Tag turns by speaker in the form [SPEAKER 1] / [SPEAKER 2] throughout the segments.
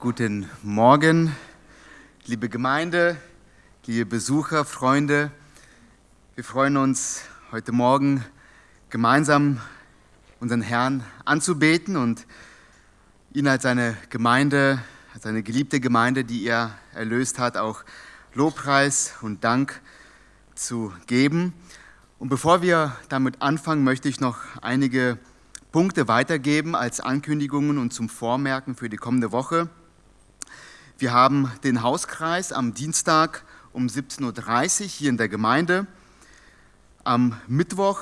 [SPEAKER 1] Guten Morgen, liebe Gemeinde, liebe Besucher, Freunde. Wir freuen uns heute Morgen gemeinsam unseren Herrn anzubeten und ihn als seine Gemeinde, als eine geliebte Gemeinde, die er erlöst hat, auch Lobpreis und Dank zu geben. Und bevor wir damit anfangen, möchte ich noch einige Punkte weitergeben als Ankündigungen und zum Vormerken für die kommende Woche. Wir haben den Hauskreis am Dienstag um 17.30 Uhr hier in der Gemeinde. Am Mittwoch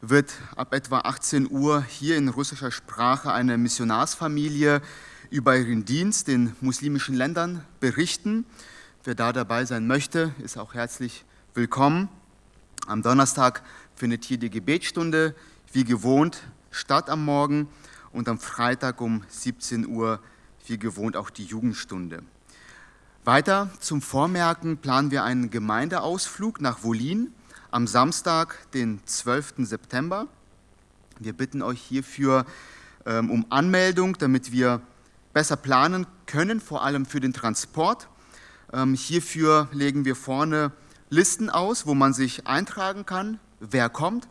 [SPEAKER 1] wird ab etwa 18 Uhr hier in russischer Sprache eine Missionarsfamilie über ihren Dienst in muslimischen Ländern berichten. Wer da dabei sein möchte, ist auch herzlich willkommen. Am Donnerstag findet hier die Gebetsstunde wie gewohnt statt am Morgen und am Freitag um 17 Uhr wie gewohnt auch die Jugendstunde. Weiter zum Vormerken planen wir einen Gemeindeausflug nach Wolin am Samstag, den 12. September. Wir bitten euch hierfür ähm, um Anmeldung, damit wir besser planen können, vor allem für den Transport. Ähm, hierfür legen wir vorne Listen aus, wo man sich eintragen kann, wer kommt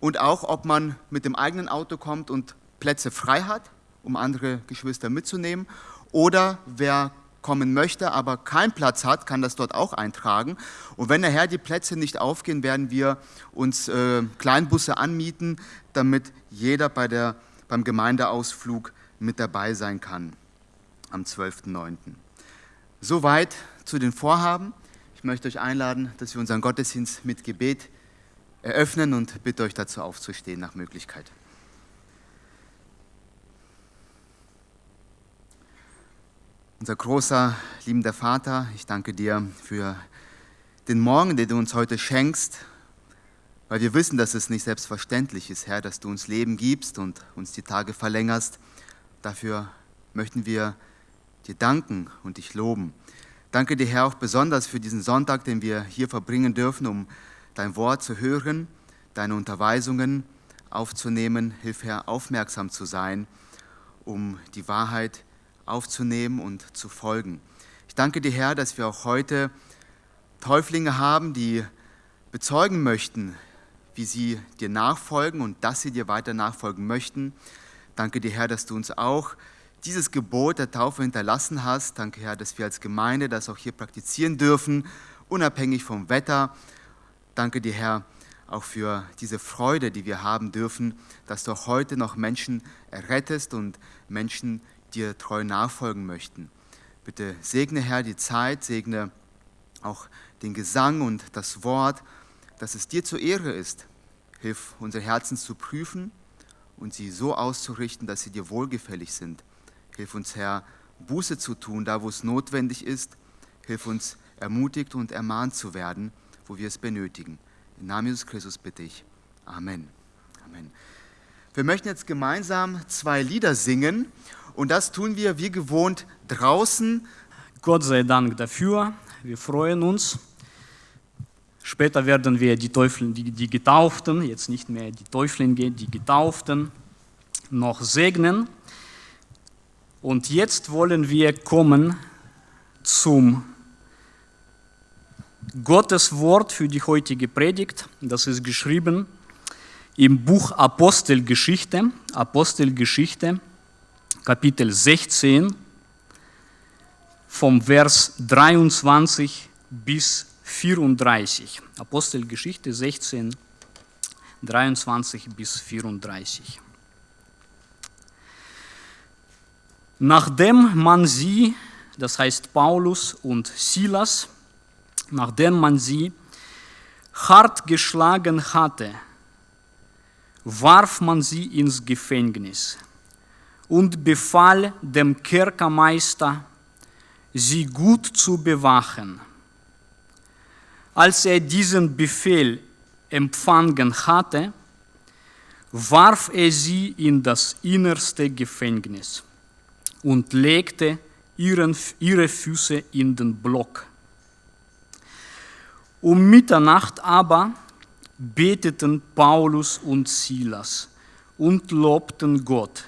[SPEAKER 1] und auch, ob man mit dem eigenen Auto kommt und Plätze frei hat, um andere Geschwister mitzunehmen, oder wer kommen möchte, aber keinen Platz hat, kann das dort auch eintragen. Und wenn nachher die Plätze nicht aufgehen, werden wir uns äh, Kleinbusse anmieten, damit jeder bei der, beim Gemeindeausflug mit dabei sein kann am 12.09. Soweit zu den Vorhaben. Ich möchte euch einladen, dass wir unseren Gottesdienst mit Gebet eröffnen und bitte euch dazu aufzustehen nach Möglichkeit. Unser großer, liebender Vater, ich danke dir für den Morgen, den du uns heute schenkst, weil wir wissen, dass es nicht selbstverständlich ist, Herr, dass du uns Leben gibst und uns die Tage verlängerst. Dafür möchten wir dir danken und dich loben. Danke dir, Herr, auch besonders für diesen Sonntag, den wir hier verbringen dürfen, um dein Wort zu hören, deine Unterweisungen aufzunehmen. Hilf, Herr, aufmerksam zu sein, um die Wahrheit aufzunehmen und zu folgen. Ich danke dir, Herr, dass wir auch heute Täuflinge haben, die bezeugen möchten, wie sie dir nachfolgen und dass sie dir weiter nachfolgen möchten. Danke dir, Herr, dass du uns auch dieses Gebot der Taufe hinterlassen hast. Danke, Herr, dass wir als Gemeinde das auch hier praktizieren dürfen, unabhängig vom Wetter, Danke dir, Herr, auch für diese Freude, die wir haben dürfen, dass du auch heute noch Menschen errettest und Menschen dir treu nachfolgen möchten. Bitte segne, Herr, die Zeit, segne auch den Gesang und das Wort, dass es dir zur Ehre ist. Hilf unsere Herzen zu prüfen und sie so auszurichten, dass sie dir wohlgefällig sind. Hilf uns, Herr, Buße zu tun, da wo es notwendig ist. Hilf uns, ermutigt und ermahnt zu werden wo wir es benötigen. Im Namen Jesus Christus bitte ich. Amen. Amen. Wir möchten jetzt gemeinsam zwei Lieder singen und das tun wir wie gewohnt draußen.
[SPEAKER 2] Gott sei Dank dafür. Wir freuen uns. Später werden wir die Teufel, die, die Getauften, jetzt nicht mehr die Teuflinge, die Getauften, noch segnen. Und jetzt wollen wir kommen zum Gottes Wort für die heutige Predigt, das ist geschrieben im Buch Apostelgeschichte, Apostelgeschichte, Kapitel 16, vom Vers 23 bis 34. Apostelgeschichte 16, 23 bis 34. Nachdem man sie, das heißt Paulus und Silas, nachdem man sie hart geschlagen hatte, warf man sie ins Gefängnis und befahl dem Kerkermeister, sie gut zu bewachen. Als er diesen Befehl empfangen hatte, warf er sie in das innerste Gefängnis und legte ihren, ihre Füße in den Block um Mitternacht aber beteten Paulus und Silas und lobten Gott.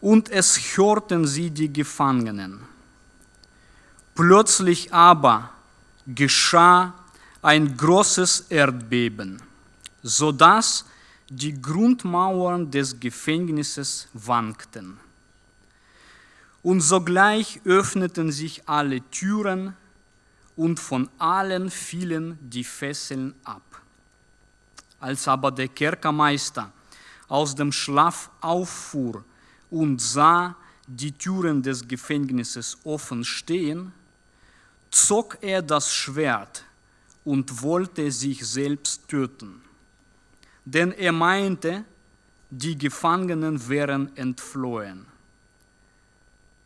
[SPEAKER 2] Und es hörten sie die Gefangenen. Plötzlich aber geschah ein großes Erdbeben, sodass die Grundmauern des Gefängnisses wankten. Und sogleich öffneten sich alle Türen und von allen fielen die Fesseln ab. Als aber der Kerkermeister aus dem Schlaf auffuhr und sah die Türen des Gefängnisses offen stehen, zog er das Schwert und wollte sich selbst töten. Denn er meinte, die Gefangenen wären entflohen.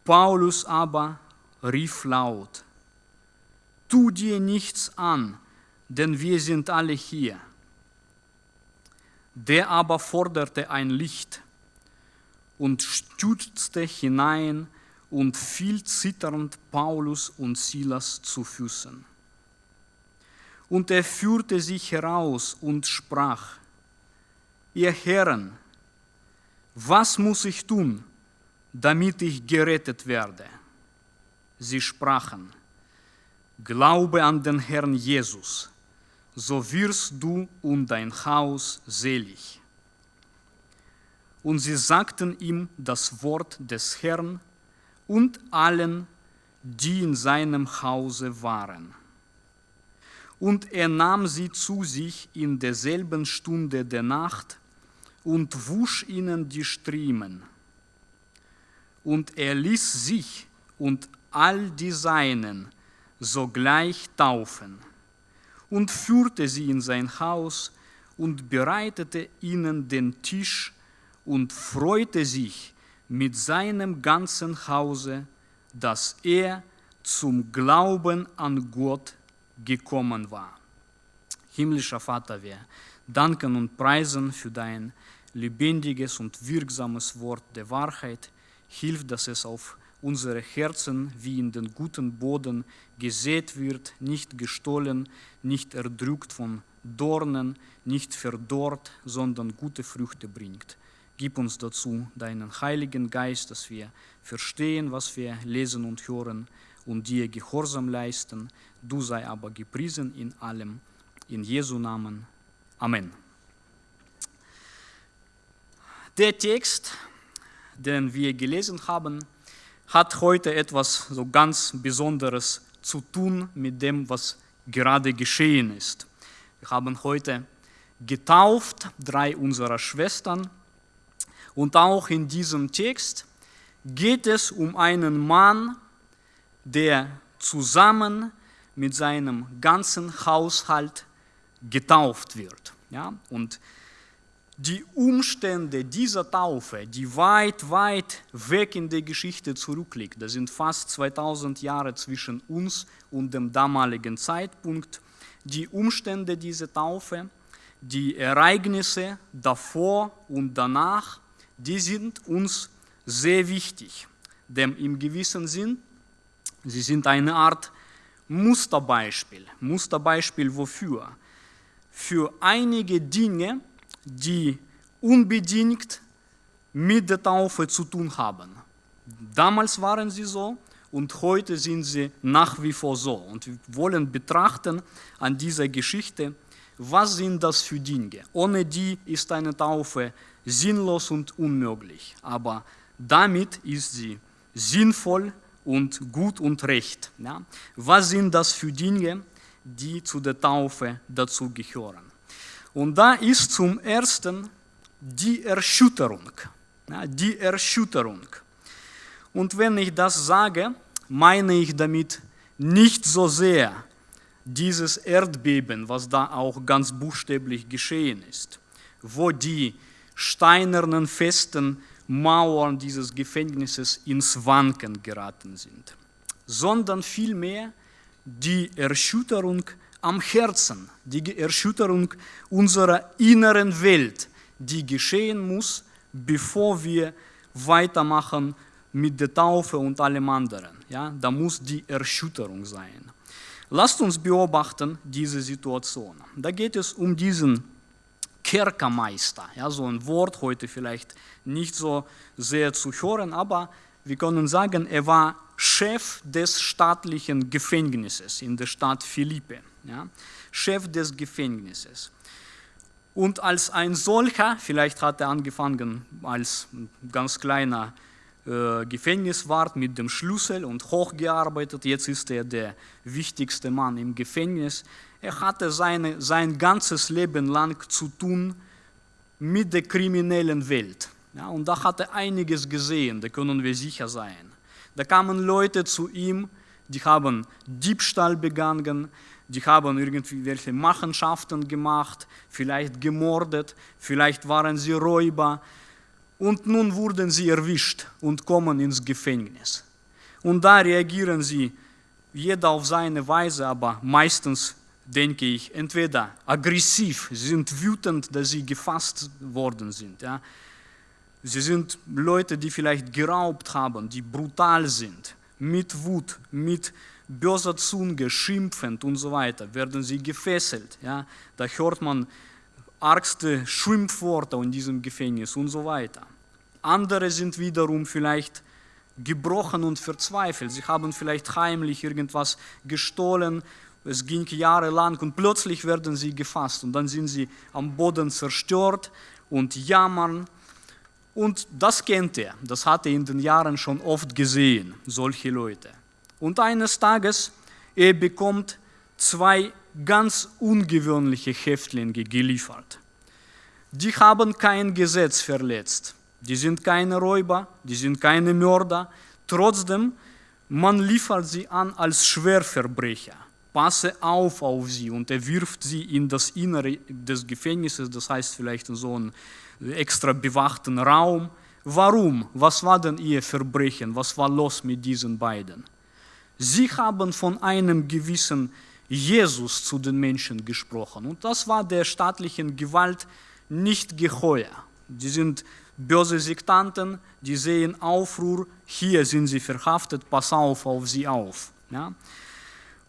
[SPEAKER 2] Paulus aber rief laut, tu dir nichts an, denn wir sind alle hier. Der aber forderte ein Licht und stürzte hinein und fiel zitternd Paulus und Silas zu Füßen. Und er führte sich heraus und sprach, ihr Herren, was muss ich tun, damit ich gerettet werde? Sie sprachen, Glaube an den Herrn Jesus, so wirst du und dein Haus selig. Und sie sagten ihm das Wort des Herrn und allen, die in seinem Hause waren. Und er nahm sie zu sich in derselben Stunde der Nacht und wusch ihnen die Striemen. Und er ließ sich und all die Seinen sogleich taufen und führte sie in sein Haus und bereitete ihnen den Tisch und freute sich mit seinem ganzen Hause, dass er zum Glauben an Gott gekommen war. Himmlischer Vater, wir danken und preisen für dein lebendiges und wirksames Wort der Wahrheit. Hilf, dass es auf unsere Herzen wie in den guten Boden gesät wird, nicht gestohlen, nicht erdrückt von Dornen, nicht verdorrt, sondern gute Früchte bringt. Gib uns dazu deinen Heiligen Geist, dass wir verstehen, was wir lesen und hören und dir Gehorsam leisten. Du sei aber gepriesen in allem. In Jesu Namen. Amen. Der Text, den wir gelesen haben, hat heute etwas so ganz Besonderes zu tun mit dem, was gerade geschehen ist. Wir haben heute getauft, drei unserer Schwestern. Und auch in diesem Text geht es um einen Mann, der zusammen mit seinem ganzen Haushalt getauft wird. Ja? Und die Umstände dieser Taufe, die weit, weit weg in der Geschichte zurückliegt, das sind fast 2000 Jahre zwischen uns und dem damaligen Zeitpunkt, die Umstände dieser Taufe, die Ereignisse davor und danach, die sind uns sehr wichtig, denn im gewissen Sinn, sie sind eine Art Musterbeispiel. Musterbeispiel wofür? Für einige Dinge, die unbedingt mit der Taufe zu tun haben. Damals waren sie so und heute sind sie nach wie vor so. Und wir wollen betrachten an dieser Geschichte, was sind das für Dinge. Ohne die ist eine Taufe sinnlos und unmöglich. Aber damit ist sie sinnvoll und gut und recht. Ja? Was sind das für Dinge, die zu der Taufe dazu gehören? Und da ist zum Ersten die Erschütterung. Ja, die Erschütterung. Und wenn ich das sage, meine ich damit nicht so sehr dieses Erdbeben, was da auch ganz buchstäblich geschehen ist, wo die steinernen, festen Mauern dieses Gefängnisses ins Wanken geraten sind, sondern vielmehr die Erschütterung am Herzen, die Erschütterung unserer inneren Welt, die geschehen muss, bevor wir weitermachen mit der Taufe und allem anderen. Ja, da muss die Erschütterung sein. Lasst uns beobachten diese Situation. Da geht es um diesen Kerkermeister. Ja, so ein Wort heute vielleicht nicht so sehr zu hören, aber wir können sagen, er war Chef des staatlichen Gefängnisses in der Stadt Philippe. Ja, Chef des Gefängnisses. Und als ein solcher, vielleicht hat er angefangen als ganz kleiner äh, Gefängniswart mit dem Schlüssel und hochgearbeitet, jetzt ist er der wichtigste Mann im Gefängnis. Er hatte seine, sein ganzes Leben lang zu tun mit der kriminellen Welt. Ja, und da hat er einiges gesehen, da können wir sicher sein. Da kamen Leute zu ihm, die haben Diebstahl begangen, die haben irgendwelche Machenschaften gemacht, vielleicht gemordet, vielleicht waren sie Räuber und nun wurden sie erwischt und kommen ins Gefängnis. Und da reagieren sie jeder auf seine Weise, aber meistens denke ich, entweder aggressiv, sie sind wütend, dass sie gefasst worden sind. Ja. Sie sind Leute, die vielleicht geraubt haben, die brutal sind, mit Wut, mit böser Zunge, schimpfend und so weiter, werden sie gefesselt. Ja? Da hört man argste Schimpfworte in diesem Gefängnis und so weiter. Andere sind wiederum vielleicht gebrochen und verzweifelt. Sie haben vielleicht heimlich irgendwas gestohlen. Es ging jahrelang und plötzlich werden sie gefasst und dann sind sie am Boden zerstört und jammern. Und das kennt er, das hat er in den Jahren schon oft gesehen, solche Leute. Und eines Tages, er bekommt zwei ganz ungewöhnliche Häftlinge geliefert. Die haben kein Gesetz verletzt. Die sind keine Räuber, die sind keine Mörder. Trotzdem, man liefert sie an als Schwerverbrecher. Passe auf auf sie und er wirft sie in das Innere des Gefängnisses, das heißt vielleicht in so einen extra bewachten Raum. Warum? Was war denn ihr Verbrechen? Was war los mit diesen beiden? Sie haben von einem gewissen Jesus zu den Menschen gesprochen. Und das war der staatlichen Gewalt nicht geheuer. Die sind böse Sektanten, die sehen Aufruhr, hier sind sie verhaftet, pass auf auf sie auf. Ja?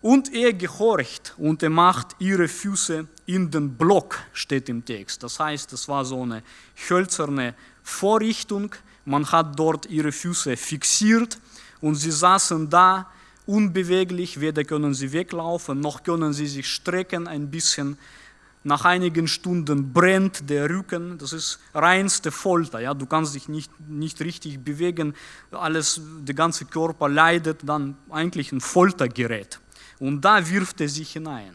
[SPEAKER 2] Und er gehorcht und er macht ihre Füße in den Block, steht im Text. Das heißt, es war so eine hölzerne Vorrichtung, man hat dort ihre Füße fixiert und sie saßen da unbeweglich, weder können sie weglaufen, noch können sie sich strecken ein bisschen. Nach einigen Stunden brennt der Rücken, das ist reinste Folter, ja? du kannst dich nicht, nicht richtig bewegen, alles, der ganze Körper leidet, dann eigentlich ein Foltergerät. Und da wirft er sich hinein.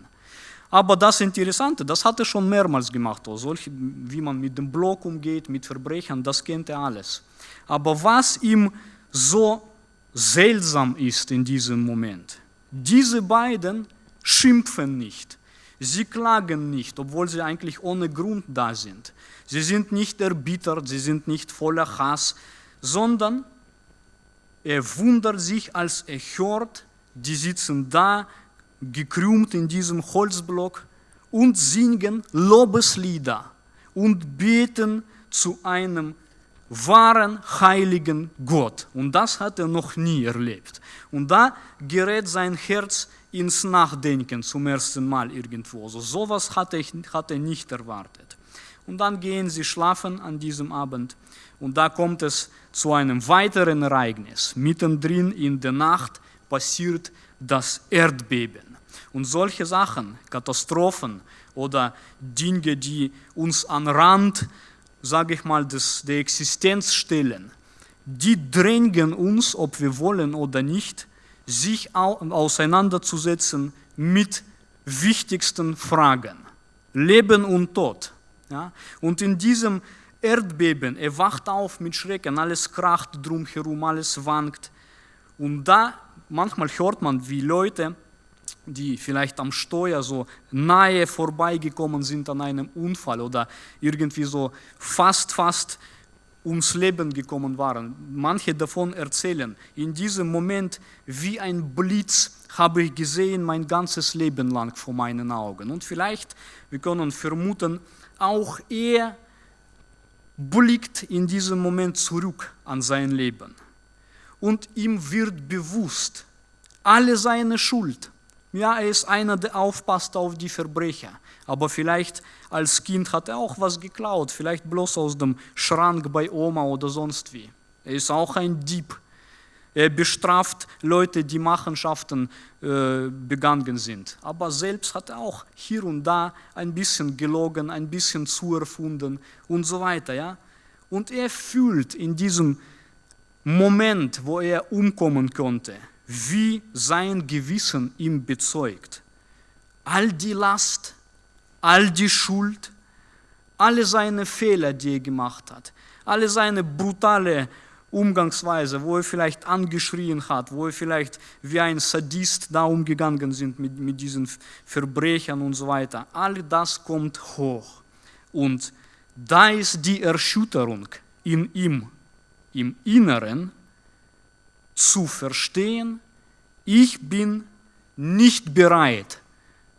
[SPEAKER 2] Aber das Interessante, das hat er schon mehrmals gemacht, solche, wie man mit dem Block umgeht, mit Verbrechern, das kennt er alles. Aber was ihm so seltsam ist in diesem Moment. Diese beiden schimpfen nicht. Sie klagen nicht, obwohl sie eigentlich ohne Grund da sind. Sie sind nicht erbittert, sie sind nicht voller Hass, sondern er wundert sich, als er hört, die sitzen da, gekrümmt in diesem Holzblock und singen Lobeslieder und beten zu einem wahren heiligen Gott. Und das hat er noch nie erlebt. Und da gerät sein Herz ins Nachdenken zum ersten Mal irgendwo. Also sowas hat hat er nicht erwartet. Und dann gehen sie schlafen an diesem Abend. Und da kommt es zu einem weiteren Ereignis. Mittendrin in der Nacht passiert das Erdbeben. Und solche Sachen, Katastrophen oder Dinge, die uns an Rand sage ich mal, des, der Existenz stellen, die drängen uns, ob wir wollen oder nicht, sich auseinanderzusetzen mit wichtigsten Fragen, Leben und Tod. Ja? Und in diesem Erdbeben, er wacht auf mit Schrecken, alles kracht drumherum, alles wankt. Und da, manchmal hört man, wie Leute die vielleicht am Steuer so nahe vorbeigekommen sind an einem Unfall oder irgendwie so fast, fast ums Leben gekommen waren. Manche davon erzählen, in diesem Moment wie ein Blitz habe ich gesehen mein ganzes Leben lang vor meinen Augen. Und vielleicht, wir können vermuten, auch er blickt in diesem Moment zurück an sein Leben. Und ihm wird bewusst, alle seine Schuld, Ja, er ist einer, der aufpasst auf die Verbrecher. Aber vielleicht als Kind hat er auch was geklaut, vielleicht bloß aus dem Schrank bei Oma oder sonst wie. Er ist auch ein Dieb. Er bestraft Leute, die Machenschaften äh, begangen sind. Aber selbst hat er auch hier und da ein bisschen gelogen, ein bisschen zu erfunden und so weiter. Ja? Und er fühlt in diesem Moment, wo er umkommen konnte, wie sein Gewissen ihm bezeugt. All die Last, all die Schuld, alle seine Fehler, die er gemacht hat, alle seine brutale Umgangsweise, wo er vielleicht angeschrien hat, wo er vielleicht wie ein Sadist da umgegangen sind mit, mit diesen Verbrechern und so weiter. All das kommt hoch. Und da ist die Erschütterung in ihm, im Inneren, zu verstehen, ich bin nicht bereit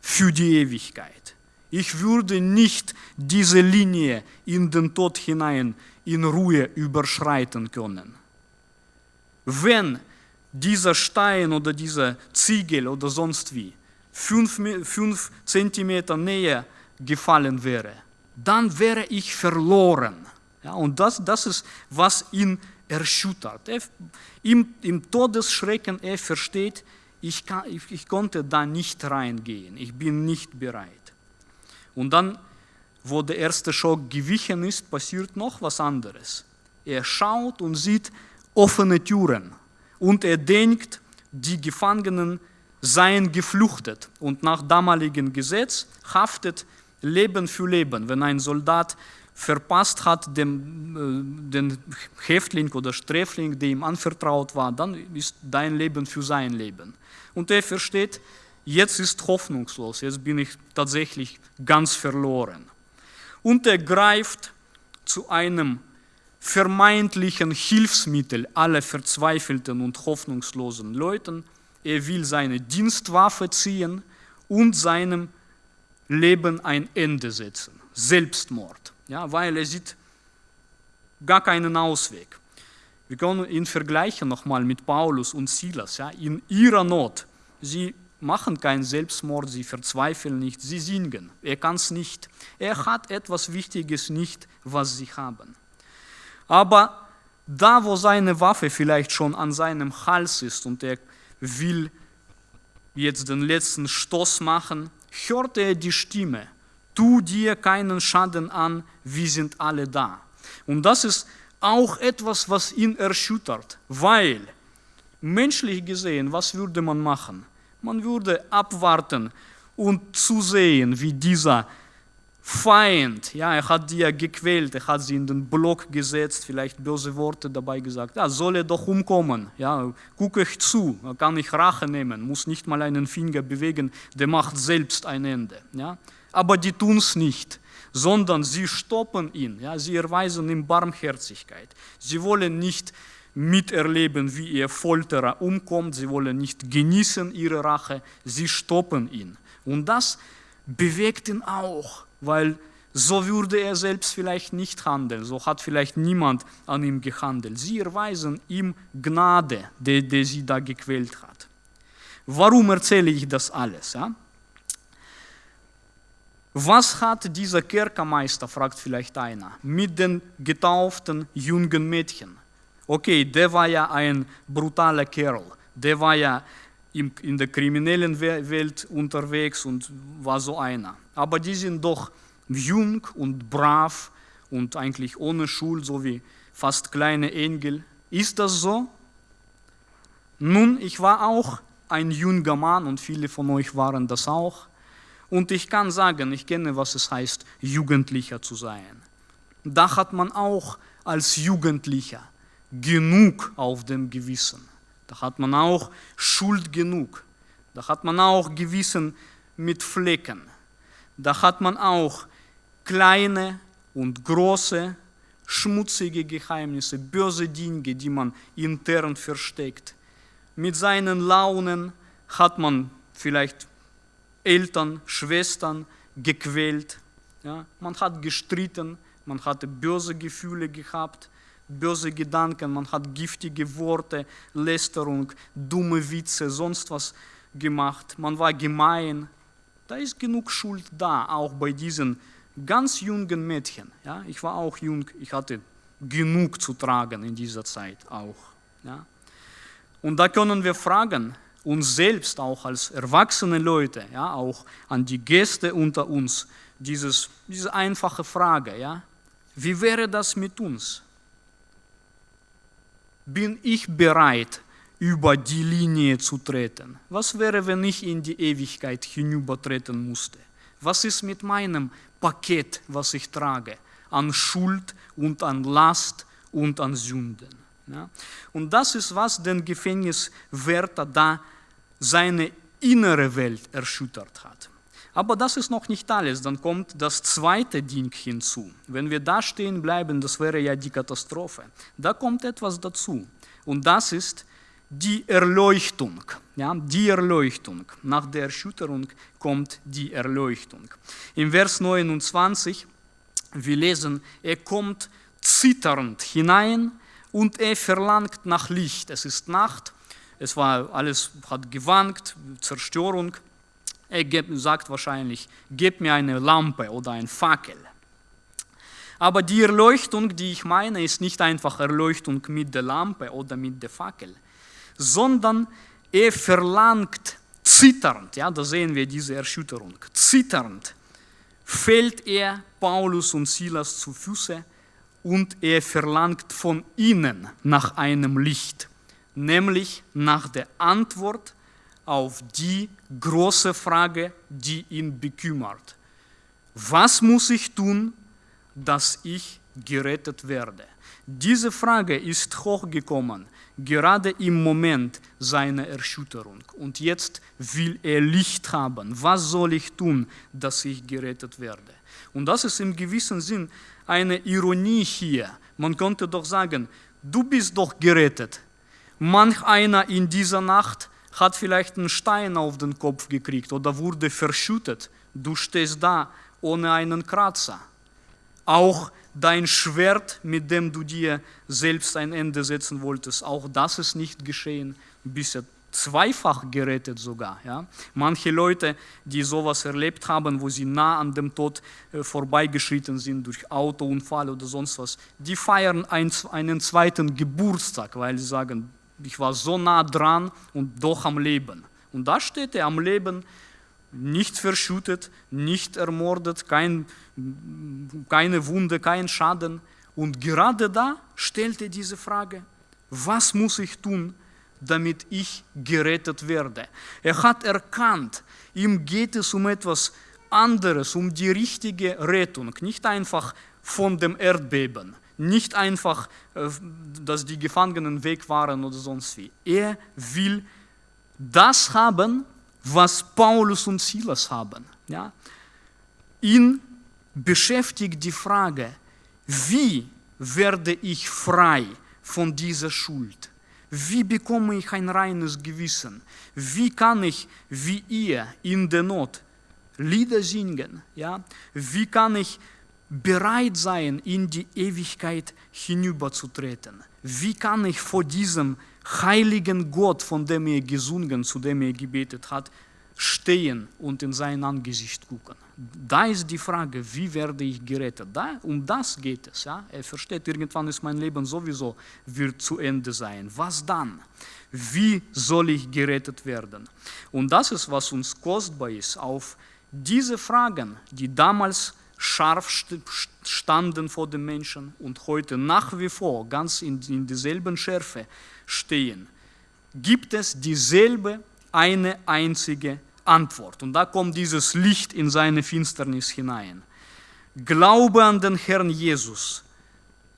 [SPEAKER 2] für die Ewigkeit. Ich würde nicht diese Linie in den Tod hinein in Ruhe überschreiten können. Wenn dieser Stein oder dieser Ziegel oder sonst wie fünf, fünf Zentimeter näher gefallen wäre, dann wäre ich verloren. Ja, und das, das ist, was ihn erschüttert. Er, im, Im Todesschrecken, er versteht, ich, kann, ich, ich konnte da nicht reingehen, ich bin nicht bereit. Und dann wo der erste Schock gewichen ist, passiert noch was anderes. Er schaut und sieht offene Türen und er denkt, die Gefangenen seien gefluchtet und nach damaligem Gesetz haftet Leben für Leben. Wenn ein Soldat verpasst hat, dem, äh, den Häftling oder Sträfling, der ihm anvertraut war, dann ist dein Leben für sein Leben. Und er versteht, jetzt ist hoffnungslos, jetzt bin ich tatsächlich ganz verloren und er greift zu einem vermeintlichen Hilfsmittel aller verzweifelten und hoffnungslosen Leuten. Er will seine Dienstwaffe ziehen und seinem Leben ein Ende setzen. Selbstmord, ja, weil er sieht gar keinen Ausweg. Wir können ihn vergleichen nochmal mit Paulus und Silas. Ja, in ihrer Not, sie machen keinen Selbstmord, sie verzweifeln nicht, sie singen. Er kann es nicht. Er hat etwas Wichtiges nicht, was sie haben. Aber da, wo seine Waffe vielleicht schon an seinem Hals ist und er will jetzt den letzten Stoß machen, hört er die Stimme, tu dir keinen Schaden an, wir sind alle da. Und das ist auch etwas, was ihn erschüttert, weil menschlich gesehen, was würde man machen? Man würde abwarten und zusehen, wie dieser Feind, ja, er hat die ja gequält, er hat sie in den Block gesetzt, vielleicht böse Worte dabei gesagt, ja, soll er doch umkommen, ja, gucke ich zu, kann ich Rache nehmen, muss nicht mal einen Finger bewegen, der macht selbst ein Ende, ja. Aber die tun es nicht, sondern sie stoppen ihn, ja, sie erweisen ihm Barmherzigkeit. Sie wollen nicht miterleben, wie ihr Folterer umkommt. Sie wollen nicht genießen ihre Rache, sie stoppen ihn. Und das bewegt ihn auch, weil so würde er selbst vielleicht nicht handeln, so hat vielleicht niemand an ihm gehandelt. Sie erweisen ihm Gnade, der, der sie da gequält hat. Warum erzähle ich das alles? Ja? Was hat dieser Kerkermeister, fragt vielleicht einer, mit den getauften jungen Mädchen? okay, der war ja ein brutaler Kerl, der war ja in der kriminellen Welt unterwegs und war so einer. Aber die sind doch jung und brav und eigentlich ohne Schuld, so wie fast kleine Engel. Ist das so? Nun, ich war auch ein junger Mann und viele von euch waren das auch. Und ich kann sagen, ich kenne, was es heißt, Jugendlicher zu sein. Da hat man auch als Jugendlicher genug auf dem Gewissen. Da hat man auch Schuld genug. Da hat man auch Gewissen mit Flecken. Da hat man auch kleine und große, schmutzige Geheimnisse, böse Dinge, die man intern versteckt. Mit seinen Launen hat man vielleicht Eltern, Schwestern gequält. Ja? Man hat gestritten, man hatte böse Gefühle gehabt böse Gedanken, man hat giftige Worte, Lästerung, dumme Witze, sonst was gemacht, man war gemein. Da ist genug Schuld da, auch bei diesen ganz jungen Mädchen. Ja, ich war auch jung, ich hatte genug zu tragen in dieser Zeit auch. Ja. Und da können wir fragen, uns selbst auch als erwachsene Leute, ja, auch an die Gäste unter uns, dieses, diese einfache Frage, ja, wie wäre das mit uns? Bin ich bereit, über die Linie zu treten? Was wäre, wenn ich in die Ewigkeit hinübertreten musste? Was ist mit meinem Paket, was ich trage, an Schuld und an Last und an Sünden? Ja? Und das ist, was den Gefängniswärter da seine innere Welt erschüttert hat. Aber das ist noch nicht alles, dann kommt das zweite Ding hinzu. Wenn wir da stehen bleiben, das wäre ja die Katastrophe. Da kommt etwas dazu und das ist die Erleuchtung. Ja, die Erleuchtung. Nach der Erschütterung kommt die Erleuchtung. Im Vers 29, wir lesen, er kommt zitternd hinein und er verlangt nach Licht. Es ist Nacht, es war alles hat gewankt, Zerstörung. Er sagt wahrscheinlich, gib mir eine Lampe oder ein Fackel. Aber die Erleuchtung, die ich meine, ist nicht einfach Erleuchtung mit der Lampe oder mit der Fackel, sondern er verlangt zitternd, ja, da sehen wir diese Erschütterung, zitternd fällt er Paulus und Silas zu Füße und er verlangt von ihnen nach einem Licht, nämlich nach der Antwort auf die große Frage, die ihn bekümmert. Was muss ich tun, dass ich gerettet werde? Diese Frage ist hochgekommen, gerade im Moment seiner Erschütterung. Und jetzt will er Licht haben. Was soll ich tun, dass ich gerettet werde? Und das ist im gewissen Sinn eine Ironie hier. Man könnte doch sagen, du bist doch gerettet. Manch einer in dieser Nacht hat vielleicht einen Stein auf den Kopf gekriegt oder wurde verschüttet. Du stehst da ohne einen Kratzer. Auch dein Schwert, mit dem du dir selbst ein Ende setzen wolltest, auch das ist nicht geschehen. Ja zweifach gerettet sogar. Ja? Manche Leute, die sowas erlebt haben, wo sie nah an dem Tod äh, vorbeigeschritten sind durch Autounfall oder sonst was, die feiern ein, einen zweiten Geburtstag, weil sie sagen, ich war so nah dran und doch am Leben. Und da steht er am Leben, nicht verschüttet, nicht ermordet, kein, keine Wunde, kein Schaden. Und gerade da stellt er diese Frage, was muss ich tun, damit ich gerettet werde? Er hat erkannt, ihm geht es um etwas anderes, um die richtige Rettung, nicht einfach von dem Erdbeben, nicht einfach, äh, dass die Gefangenen weg waren oder sonst wie. Er will das haben, was Paulus und Silas haben. Ja? Ihn beschäftigt die Frage, wie werde ich frei von dieser Schuld? Wie bekomme ich ein reines Gewissen? Wie kann ich, wie ihr in der Not, Lieder singen? Ja? Wie kann ich bereit sein, in die Ewigkeit hinüberzutreten? Wie kann ich vor diesem heiligen Gott, von dem er gesungen, zu dem er gebetet hat, stehen und in sein Angesicht gucken? Da ist die Frage, wie werde ich gerettet? Da, um das geht es. Ja? Er versteht, irgendwann ist mein Leben sowieso wird zu Ende sein. Was dann? Wie soll ich gerettet werden? Und das ist, was uns kostbar ist, auf diese Fragen, die damals scharf standen vor den Menschen und heute nach wie vor ganz in, in derselben Schärfe stehen, gibt es dieselbe eine einzige Antwort. Und da kommt dieses Licht in seine Finsternis hinein. Glaube an den Herrn Jesus,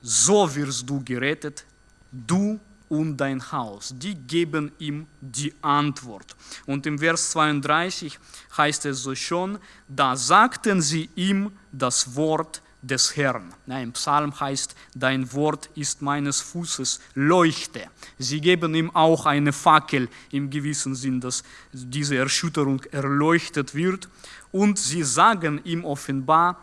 [SPEAKER 2] so wirst du gerettet, du und dein Haus. Die geben ihm die Antwort. Und im Vers 32 heißt es so schon, da sagten sie ihm das Wort des Herrn. Ja, Im Psalm heißt, dein Wort ist meines Fußes Leuchte. Sie geben ihm auch eine Fackel im gewissen Sinn, dass diese Erschütterung erleuchtet wird. Und sie sagen ihm offenbar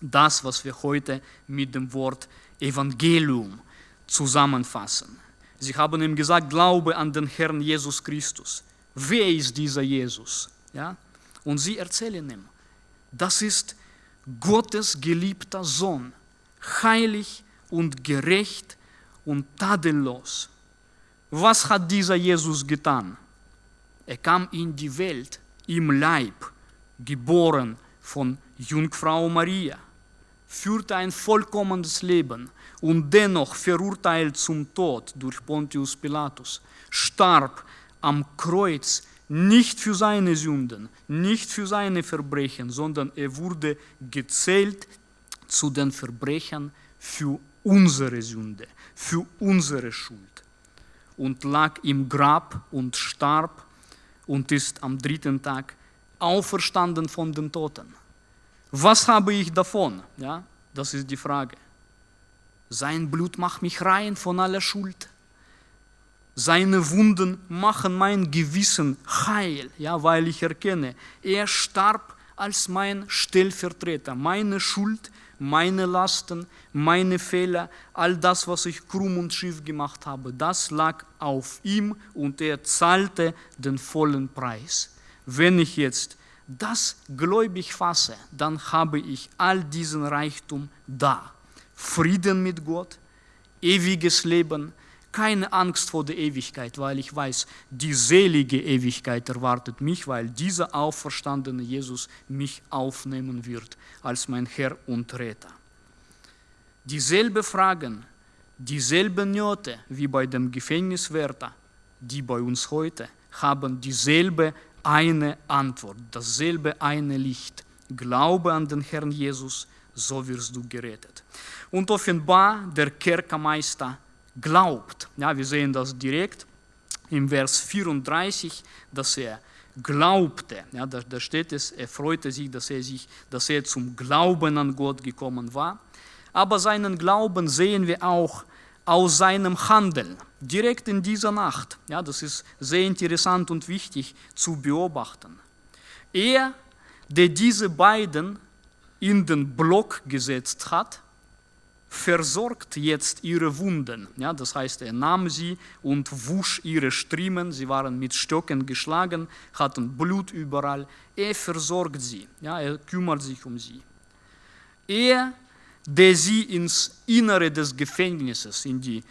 [SPEAKER 2] das, was wir heute mit dem Wort Evangelium zusammenfassen. Sie haben ihm gesagt, glaube an den Herrn Jesus Christus, wer ist dieser Jesus? Ja? Und sie erzählen ihm, das ist Gottes geliebter Sohn, heilig und gerecht und tadellos. Was hat dieser Jesus getan? Er kam in die Welt im Leib, geboren von Jungfrau Maria, führte ein vollkommenes Leben und dennoch verurteilt zum Tod durch Pontius Pilatus, starb am Kreuz nicht für seine Sünden, nicht für seine Verbrechen, sondern er wurde gezählt zu den Verbrechern für unsere Sünde, für unsere Schuld und lag im Grab und starb und ist am dritten Tag auferstanden von den Toten. Was habe ich davon? Ja, das ist die Frage. Sein Blut macht mich rein von aller Schuld. Seine Wunden machen mein Gewissen heil, ja, weil ich erkenne, er starb als mein Stellvertreter. Meine Schuld, meine Lasten, meine Fehler, all das, was ich krumm und schief gemacht habe, das lag auf ihm und er zahlte den vollen Preis. Wenn ich jetzt das gläubig fasse, dann habe ich all diesen Reichtum da. Frieden mit Gott, ewiges Leben, keine Angst vor der Ewigkeit, weil ich weiß, die selige Ewigkeit erwartet mich, weil dieser auferstandene Jesus mich aufnehmen wird als mein Herr und Retter. Dieselbe Fragen, dieselbe Nöte wie bei dem Gefängniswärter, die bei uns heute, haben dieselbe eine Antwort, dasselbe eine Licht. Glaube an den Herrn Jesus, so wirst du gerettet. Und offenbar der Kerkermeister glaubt. Ja, wir sehen das direkt im Vers 34, dass er glaubte. Ja, da, da steht es, er freute sich, dass er, sich, dass er zum Glauben an Gott gekommen war. Aber seinen Glauben sehen wir auch aus seinem Handeln, direkt in dieser Nacht. Ja, das ist sehr interessant und wichtig zu beobachten. Er, der diese beiden in den Block gesetzt hat, versorgt jetzt ihre Wunden. Ja, das heißt, er nahm sie und wusch ihre Striemen. Sie waren mit Stöcken geschlagen, hatten Blut überall. Er versorgt sie. Ja, er kümmert sich um sie. Er, der sie ins Innere des Gefängnisses, in die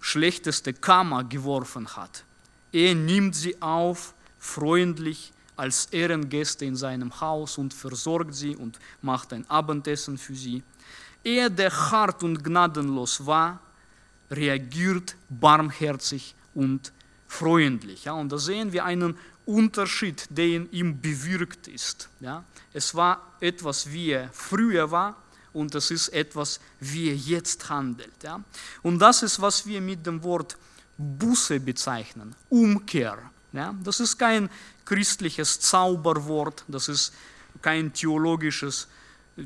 [SPEAKER 2] schlechteste Kammer geworfen hat, er nimmt sie auf, freundlich, als Ehrengäste in seinem Haus und versorgt sie und macht ein Abendessen für sie. Er, der hart und gnadenlos war, reagiert barmherzig und freundlich. Ja, und da sehen wir einen Unterschied, der in ihm bewirkt ist. Ja. Es war etwas, wie er früher war, und es ist etwas, wie er jetzt handelt. Ja. Und das ist, was wir mit dem Wort Buße bezeichnen, Umkehr. Ja. Das ist kein christliches Zauberwort, das ist kein theologisches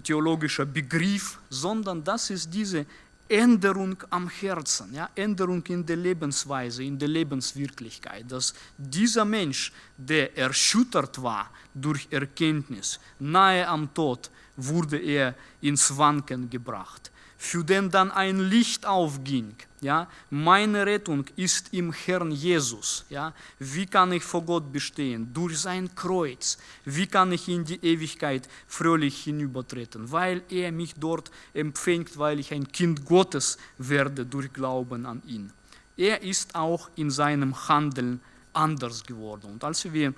[SPEAKER 2] theologischer Begriff, sondern das ist diese Änderung am Herzen, ja, Änderung in der Lebensweise, in der Lebenswirklichkeit, dass dieser Mensch, der erschüttert war durch Erkenntnis, nahe am Tod, wurde er ins Wanken gebracht für den dann ein Licht aufging. Ja, meine Rettung ist im Herrn Jesus. Ja, wie kann ich vor Gott bestehen? Durch sein Kreuz. Wie kann ich in die Ewigkeit fröhlich hinübertreten? Weil er mich dort empfängt, weil ich ein Kind Gottes werde durch Glauben an ihn. Er ist auch in seinem Handeln anders geworden. Und als wir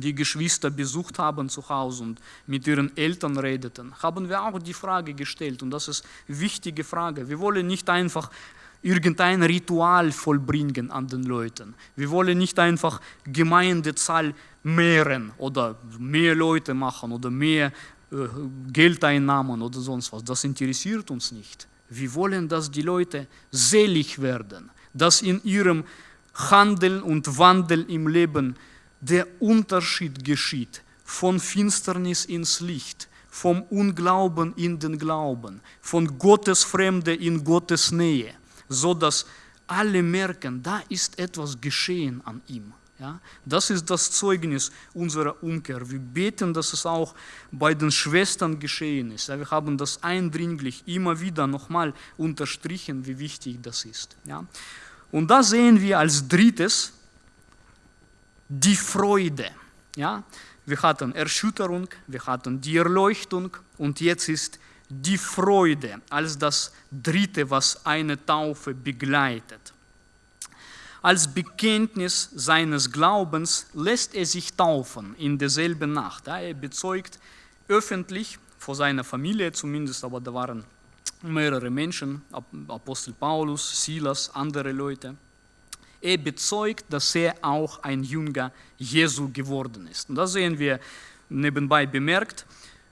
[SPEAKER 2] die Geschwister besucht haben zu Hause und mit ihren Eltern redeten, haben wir auch die Frage gestellt, und das ist eine wichtige Frage. Wir wollen nicht einfach irgendein Ritual vollbringen an den Leuten. Wir wollen nicht einfach Gemeindezahl mehren oder mehr Leute machen oder mehr äh, Geldeinnahmen oder sonst was. Das interessiert uns nicht. Wir wollen, dass die Leute selig werden, dass in ihrem Handeln und Wandel im Leben der Unterschied geschieht von Finsternis ins Licht, vom Unglauben in den Glauben, von Gottes Fremde in Gottes Nähe, so dass alle merken, da ist etwas geschehen an ihm. Ja, das ist das Zeugnis unserer Umkehr. Wir beten, dass es auch bei den Schwestern geschehen ist. Ja, wir haben das eindringlich immer wieder nochmal unterstrichen, wie wichtig das ist. Ja. Und da sehen wir als drittes, die Freude. Ja? Wir hatten Erschütterung, wir hatten die Erleuchtung und jetzt ist die Freude als das Dritte, was eine Taufe begleitet. Als Bekenntnis seines Glaubens lässt er sich taufen in derselben Nacht. Er bezeugt öffentlich vor seiner Familie zumindest, aber da waren mehrere Menschen, Apostel Paulus, Silas, andere Leute. Er bezeugt, dass er auch ein Jünger Jesu geworden ist. Und da sehen wir nebenbei bemerkt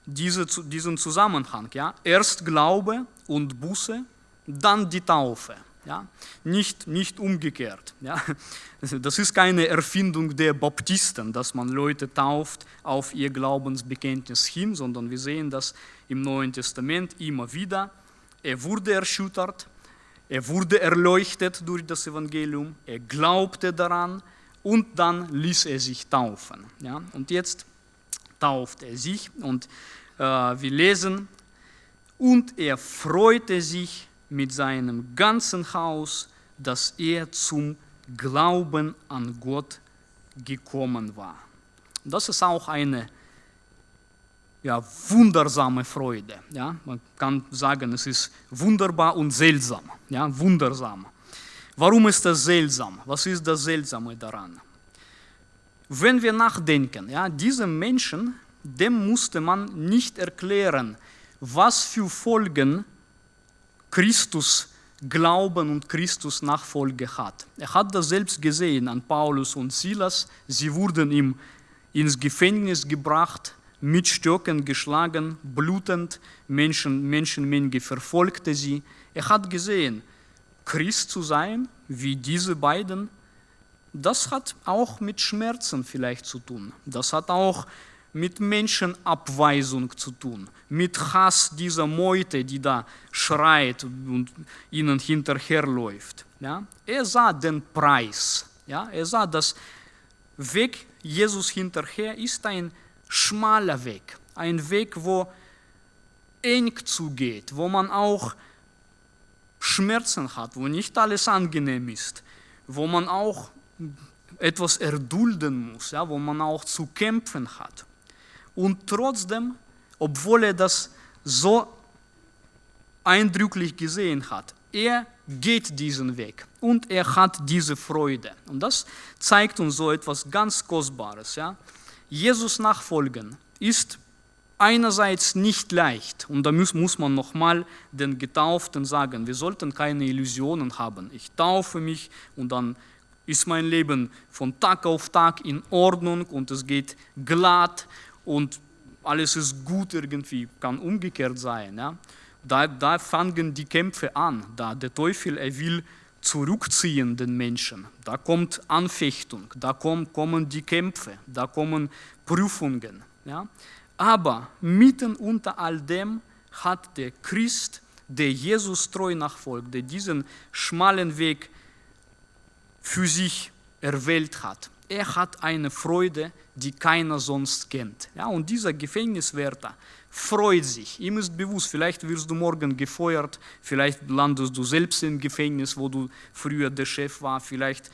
[SPEAKER 2] diese, diesen Zusammenhang. Ja? Erst Glaube und Buße, dann die Taufe. Ja? Nicht, nicht umgekehrt. Ja? Das ist keine Erfindung der Baptisten, dass man Leute tauft auf ihr Glaubensbekenntnis hin, sondern wir sehen das im Neuen Testament immer wieder. Er wurde erschüttert, er wurde erleuchtet durch das Evangelium, er glaubte daran und dann ließ er sich taufen. Ja? Und jetzt tauft er sich und äh, wir lesen, und er freute sich mit seinem ganzen Haus, dass er zum Glauben an Gott gekommen war. Das ist auch eine ja, wundersame Freude. Ja? Man kann sagen, es ist wunderbar und seltsam. Ja? Wundersam. Warum ist das seltsam? Was ist das Seltsame daran? Wenn wir nachdenken, ja, diese Menschen, dem musste man nicht erklären, was für Folgen Christus Glauben und Christus Nachfolge hat. Er hat das selbst gesehen an Paulus und Silas. Sie wurden ihm ins Gefängnis gebracht, mit Stöcken geschlagen, blutend, Menschen, Menschenmenge verfolgte sie. Er hat gesehen, Christ zu sein, wie diese beiden, das hat auch mit Schmerzen vielleicht zu tun. Das hat auch mit Menschenabweisung zu tun, mit Hass dieser Meute, die da schreit und ihnen hinterherläuft. Ja? Er sah den Preis. Ja? Er sah, dass Weg Jesus hinterher ist ein schmaler Weg, ein Weg, wo eng zugeht, wo man auch Schmerzen hat, wo nicht alles angenehm ist, wo man auch etwas erdulden muss, ja, wo man auch zu kämpfen hat. Und trotzdem, obwohl er das so eindrücklich gesehen hat, er geht diesen Weg und er hat diese Freude. Und das zeigt uns so etwas ganz Kostbares. Ja? Jesus nachfolgen ist einerseits nicht leicht, und da muss, muss man nochmal den Getauften sagen, wir sollten keine Illusionen haben. Ich taufe mich und dann ist mein Leben von Tag auf Tag in Ordnung und es geht glatt und alles ist gut irgendwie, kann umgekehrt sein. Ja? Da, da fangen die Kämpfe an, da der Teufel, er will zurückziehen den Menschen. Da kommt Anfechtung, da kommen, kommen die Kämpfe, da kommen Prüfungen. Ja? Aber mitten unter all dem hat der Christ, der Jesus treu nachfolgt, der diesen schmalen Weg für sich erwählt hat, er hat eine Freude, die keiner sonst kennt. Ja, und dieser Gefängniswärter freut sich. Ihm ist bewusst, vielleicht wirst du morgen gefeuert, vielleicht landest du selbst im Gefängnis, wo du früher der Chef war, vielleicht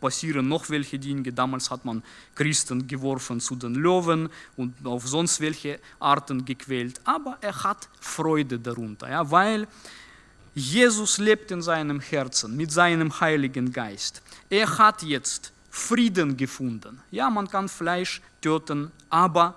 [SPEAKER 2] passieren noch welche Dinge. Damals hat man Christen geworfen zu den Löwen und auf sonst welche Arten gequält. Aber er hat Freude darunter, ja, weil Jesus lebt in seinem Herzen mit seinem Heiligen Geist. Er hat jetzt Frieden gefunden. Ja, man kann Fleisch töten, aber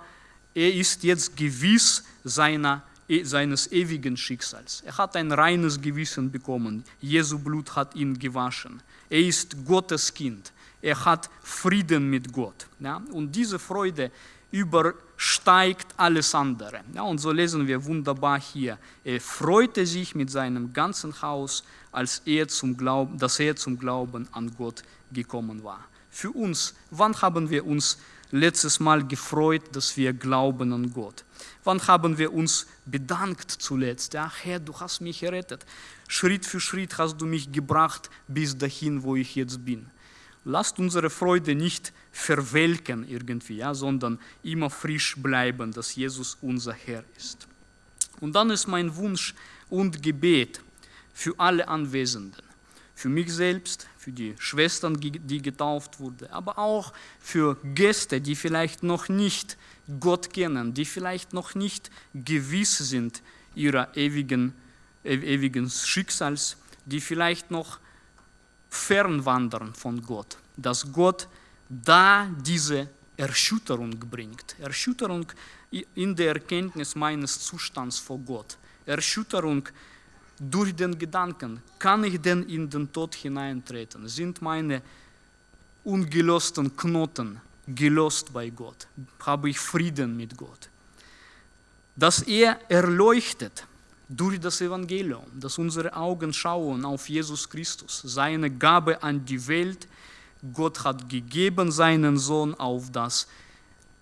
[SPEAKER 2] er ist jetzt gewiss seiner, e, seines ewigen Schicksals. Er hat ein reines Gewissen bekommen. Jesu Blut hat ihn gewaschen. Er ist Gottes Kind. Er hat Frieden mit Gott. Ja? Und diese Freude übersteigt alles andere. Ja, und so lesen wir wunderbar hier. Er freute sich mit seinem ganzen Haus, als er zum Glauben, dass er zum Glauben an Gott gekommen war für uns. Wann haben wir uns letztes Mal gefreut, dass wir glauben an Gott? Wann haben wir uns bedankt zuletzt? Ja, Herr, du hast mich errettet. Schritt für Schritt hast du mich gebracht bis dahin, wo ich jetzt bin. Lasst unsere Freude nicht verwelken irgendwie, ja, sondern immer frisch bleiben, dass Jesus unser Herr ist. Und dann ist mein Wunsch und Gebet für alle Anwesenden für mich selbst, für die Schwestern, die getauft wurden, aber auch für Gäste, die vielleicht noch nicht Gott kennen, die vielleicht noch nicht gewiss sind ihrer ewigen, ewigen Schicksals, die vielleicht noch fernwandern von Gott, dass Gott da diese Erschütterung bringt. Erschütterung in der Erkenntnis meines Zustands vor Gott. Erschütterung durch den Gedanken, kann ich denn in den Tod hineintreten? Sind meine ungelösten Knoten gelöst bei Gott? Habe ich Frieden mit Gott? Dass er erleuchtet durch das Evangelium, dass unsere Augen schauen auf Jesus Christus, seine Gabe an die Welt. Gott hat gegeben seinen Sohn, auf das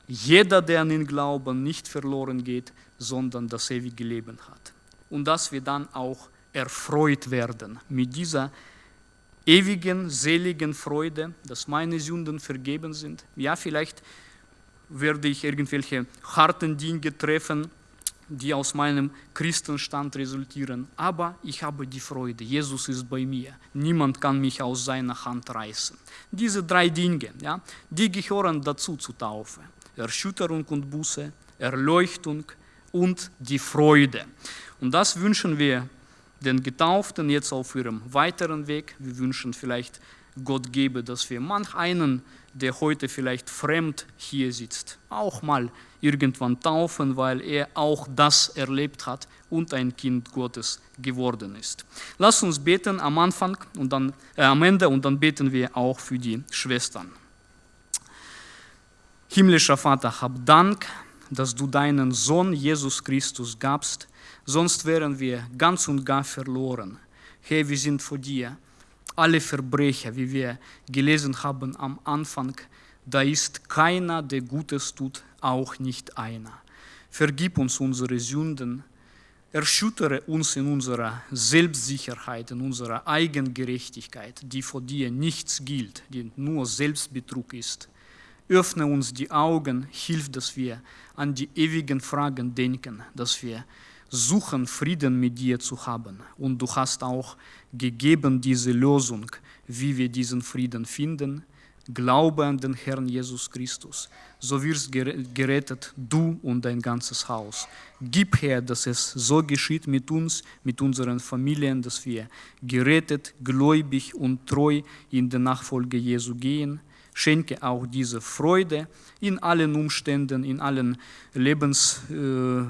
[SPEAKER 2] jeder, der an ihn glauben, nicht verloren geht, sondern das ewige Leben hat. Und dass wir dann auch erfreut werden mit dieser ewigen, seligen Freude, dass meine Sünden vergeben sind. Ja, vielleicht werde ich irgendwelche harten Dinge treffen, die aus meinem Christenstand resultieren. Aber ich habe die Freude, Jesus ist bei mir. Niemand kann mich aus seiner Hand reißen. Diese drei Dinge, ja, die gehören dazu zur Taufe. Erschütterung und Buße, Erleuchtung und die Freude. Und das wünschen wir den Getauften jetzt auf ihrem weiteren Weg. Wir wünschen vielleicht, Gott gebe, dass wir manch einen, der heute vielleicht fremd hier sitzt, auch mal irgendwann taufen, weil er auch das erlebt hat und ein Kind Gottes geworden ist. Lass uns beten am Anfang und dann äh, am Ende und dann beten wir auch für die Schwestern. Himmlischer Vater, hab Dank, dass du deinen Sohn Jesus Christus gabst, sonst wären wir ganz und gar verloren. Herr, wir sind vor dir. Alle Verbrecher, wie wir gelesen haben am Anfang, da ist keiner, der Gutes tut, auch nicht einer. Vergib uns unsere Sünden, erschüttere uns in unserer Selbstsicherheit, in unserer Eigengerechtigkeit, die vor dir nichts gilt, die nur Selbstbetrug ist. Öffne uns die Augen, hilf, dass wir an die ewigen Fragen denken, dass wir suchen, Frieden mit dir zu haben. Und du hast auch gegeben diese Lösung, wie wir diesen Frieden finden. Glaube an den Herrn Jesus Christus, so wirst gerettet du und dein ganzes Haus. Gib her, dass es so geschieht mit uns, mit unseren Familien, dass wir gerettet, gläubig und treu in die Nachfolge Jesu gehen Schenke auch diese Freude in allen Umständen, in allen Lebens, äh,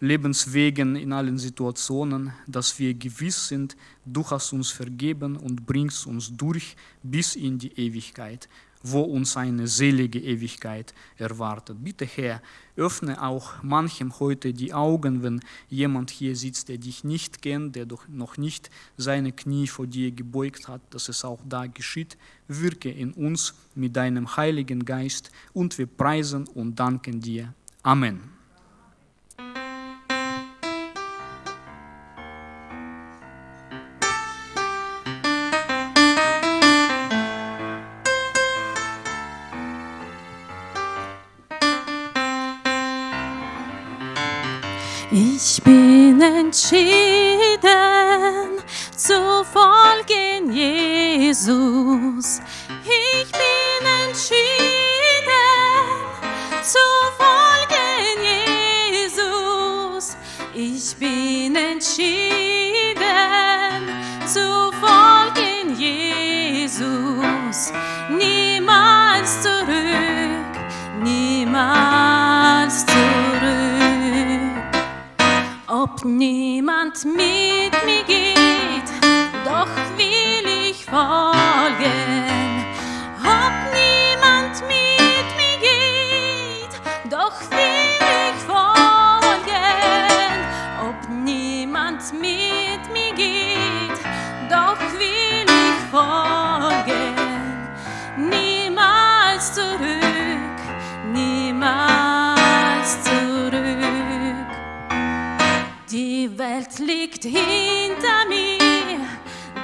[SPEAKER 2] Lebenswegen, in allen Situationen, dass wir gewiss sind, du hast uns vergeben und bringst uns durch bis in die Ewigkeit wo uns eine selige Ewigkeit erwartet. Bitte Herr, öffne auch manchem heute die Augen, wenn jemand hier sitzt, der dich nicht kennt, der doch noch nicht seine Knie vor dir gebeugt hat, dass es auch da geschieht. Wirke in uns mit deinem Heiligen Geist und wir preisen und danken dir. Amen.
[SPEAKER 3] Ich bin entschieden zu folgen Jesus. Ich bin entschieden zu folgen Jesus. Ich bin entschieden zu folgen Jesus. Niemals zurück, niemals ob niemand mit mir geht,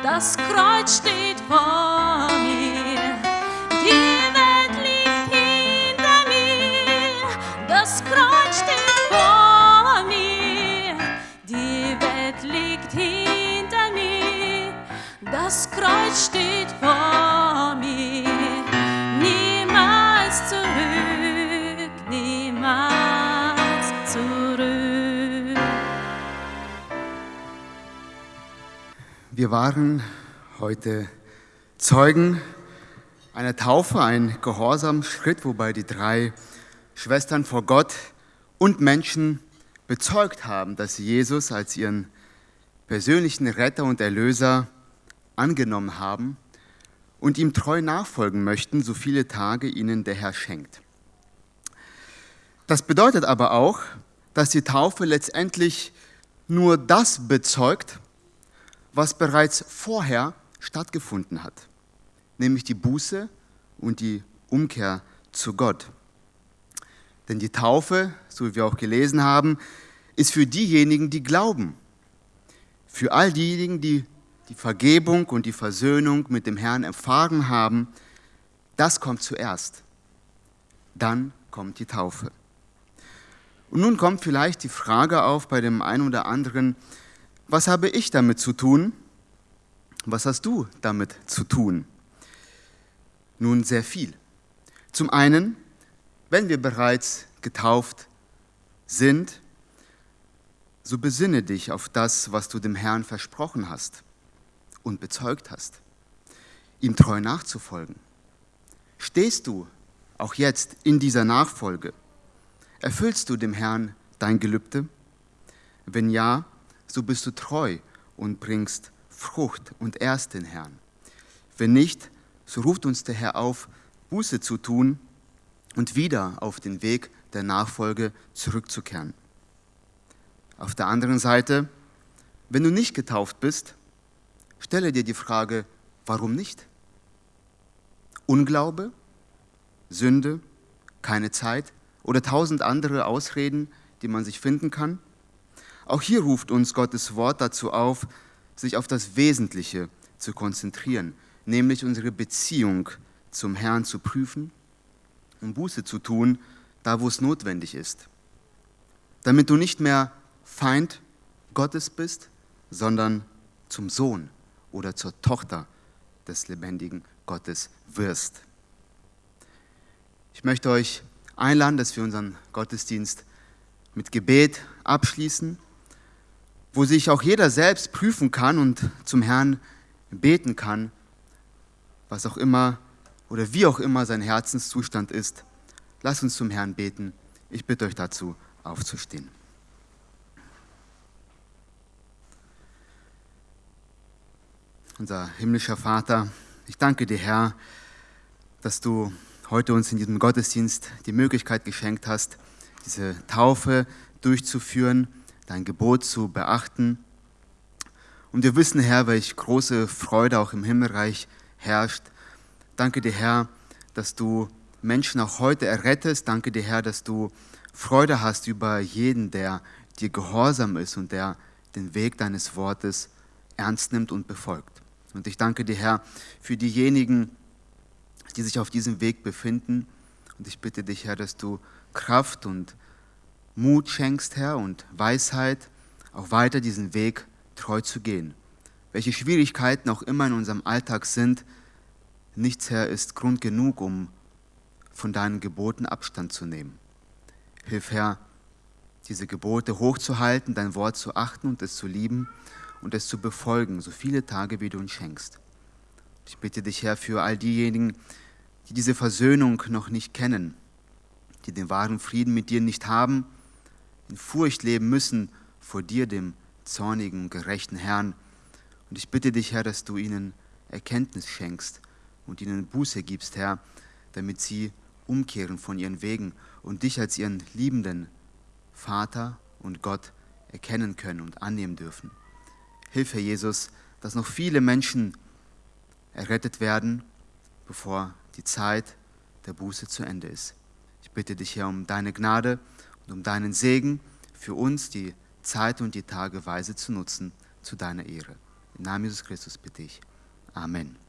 [SPEAKER 3] das Kreuz steht vor
[SPEAKER 1] Wir waren heute Zeugen einer Taufe, ein Gehorsamschritt, wobei die drei Schwestern vor Gott und Menschen bezeugt haben, dass sie Jesus als ihren persönlichen Retter und Erlöser angenommen haben und ihm treu nachfolgen möchten, so viele Tage ihnen der Herr schenkt. Das bedeutet aber auch, dass die Taufe letztendlich nur das bezeugt, was bereits vorher stattgefunden hat, nämlich die Buße und die Umkehr zu Gott. Denn die Taufe, so wie wir auch gelesen haben, ist für diejenigen, die glauben. Für all diejenigen, die die Vergebung und die Versöhnung mit dem Herrn erfahren haben, das kommt zuerst. Dann kommt die Taufe. Und nun kommt vielleicht die Frage auf bei dem einen oder anderen, was habe ich damit zu tun? Was hast du damit zu tun? Nun sehr viel. Zum einen, wenn wir bereits getauft sind, so besinne dich auf das, was du dem Herrn versprochen hast und bezeugt hast, ihm treu nachzufolgen. Stehst du auch jetzt in dieser Nachfolge? Erfüllst du dem Herrn dein Gelübde? Wenn ja, so bist du treu und bringst Frucht und ehrst den Herrn. Wenn nicht, so ruft uns der Herr auf, Buße zu tun und wieder auf den Weg der Nachfolge zurückzukehren. Auf der anderen Seite, wenn du nicht getauft bist, stelle dir die Frage, warum nicht? Unglaube, Sünde, keine Zeit oder tausend andere Ausreden, die man sich finden kann? Auch hier ruft uns Gottes Wort dazu auf, sich auf das Wesentliche zu konzentrieren, nämlich unsere Beziehung zum Herrn zu prüfen und Buße zu tun, da wo es notwendig ist. Damit du nicht mehr Feind Gottes bist, sondern zum Sohn oder zur Tochter des lebendigen Gottes wirst. Ich möchte euch einladen, dass wir unseren Gottesdienst mit Gebet abschließen wo sich auch jeder selbst prüfen kann und zum Herrn beten kann, was auch immer oder wie auch immer sein Herzenszustand ist. Lasst uns zum Herrn beten. Ich bitte euch dazu, aufzustehen. Unser himmlischer Vater, ich danke dir, Herr, dass du heute uns in diesem Gottesdienst die Möglichkeit geschenkt hast, diese Taufe durchzuführen dein Gebot zu beachten. Und wir wissen, Herr, welch große Freude auch im Himmelreich herrscht. Danke dir, Herr, dass du Menschen auch heute errettest. Danke dir, Herr, dass du Freude hast über jeden, der dir gehorsam ist und der den Weg deines Wortes ernst nimmt und befolgt. Und ich danke dir, Herr, für diejenigen, die sich auf diesem Weg befinden. Und ich bitte dich, Herr, dass du Kraft und Mut schenkst, Herr, und Weisheit, auch weiter diesen Weg treu zu gehen. Welche Schwierigkeiten auch immer in unserem Alltag sind, nichts, Herr, ist Grund genug, um von deinen Geboten Abstand zu nehmen. Hilf, Herr, diese Gebote hochzuhalten, dein Wort zu achten und es zu lieben und es zu befolgen, so viele Tage, wie du uns schenkst. Ich bitte dich, Herr, für all diejenigen, die diese Versöhnung noch nicht kennen, die den wahren Frieden mit dir nicht haben, in Furcht leben müssen vor dir, dem zornigen, gerechten Herrn. Und ich bitte dich, Herr, dass du ihnen Erkenntnis schenkst und ihnen Buße gibst, Herr, damit sie umkehren von ihren Wegen und dich als ihren liebenden Vater und Gott erkennen können und annehmen dürfen. Hilf, Herr Jesus, dass noch viele Menschen errettet werden, bevor die Zeit der Buße zu Ende ist. Ich bitte dich, Herr, um deine Gnade und um deinen Segen für uns die Zeit und die Tage weise zu nutzen zu deiner Ehre. Im Namen Jesus Christus bitte ich. Amen.